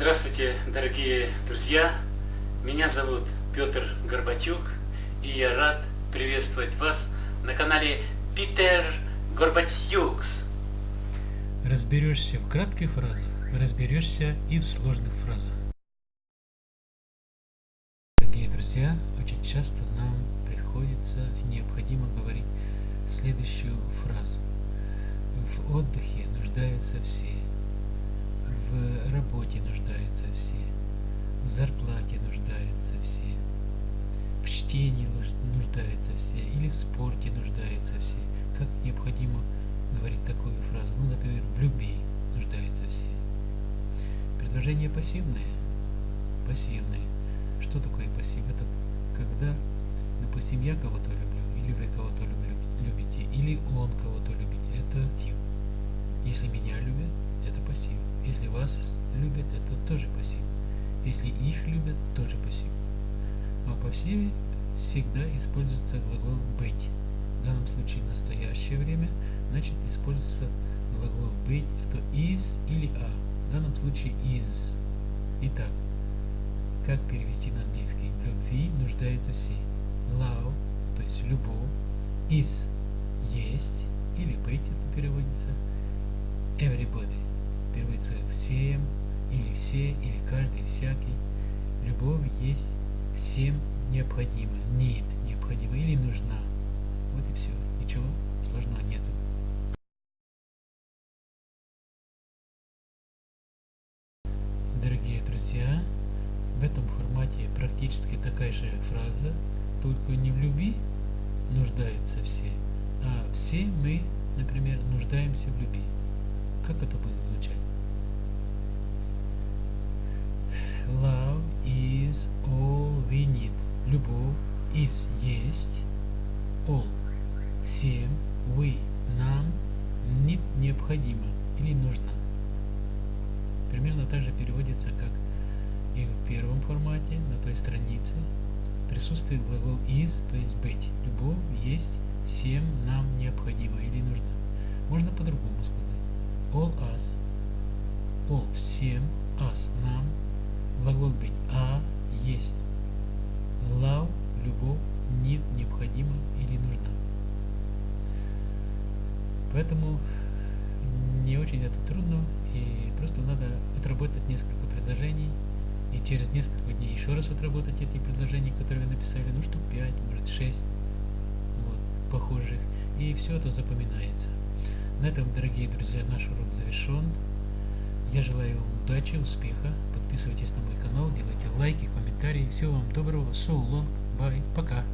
Здравствуйте, дорогие друзья! Меня зовут Петр Горбатюк, и я рад приветствовать вас на канале Питер Горбатюкс. Разберешься в кратких фразах, разберешься и в сложных фразах. Дорогие друзья, очень часто нам приходится необходимо говорить следующую фразу. В отдыхе нуждаются все в работе нуждаются все, в зарплате нуждаются все, в чтении нуждаются все, или в спорте нуждаются все. Как необходимо говорить такую фразу? Ну, например, в любви нуждаются все. Предложение пассивное. Пассивное. Что такое пассив? Это когда, допустим, я кого-то люблю, или вы кого-то любите, или он кого-то любит. Это актив. Если меня любят, это пассив. Если вас любят, это тоже пассив. Если их любят, тоже пассив. А в пассиве всегда используется глагол «быть». В данном случае настоящее время, значит используется глагол «быть» это «is» или «a». В данном случае «is». Итак, как перевести на английский? В любви нуждаются все. Love, то есть любовь, is – есть, или быть это переводится, everybody переводится всем, или все, или каждый, всякий. Любовь есть всем необходима, нет необходима или нужна. Вот и все. Ничего сложного нету. Дорогие друзья, в этом формате практически такая же фраза, только не в любви нуждаются все, а все мы, например, нуждаемся в любви. Как это будет звучать? Love is all we need. Любовь is есть. All. Всем. We. Нам. Need необходимо или нужно. Примерно так же переводится, как и в первом формате, на той странице. Присутствует глагол is, то есть быть. Любовь есть всем нам необходимо или нужно. Можно по-другому сказать all us, all всем, us нам, глагол быть а есть, love любовь, need необходимо или нужна. Поэтому не очень это трудно и просто надо отработать несколько предложений и через несколько дней еще раз отработать эти предложения, которые вы написали, ну штук 5, может 6 вот, похожих, и все это запоминается. На этом, дорогие друзья, наш урок завершен. Я желаю вам удачи, успеха. Подписывайтесь на мой канал, делайте лайки, комментарии. Всего вам доброго. So long. Bye. Пока.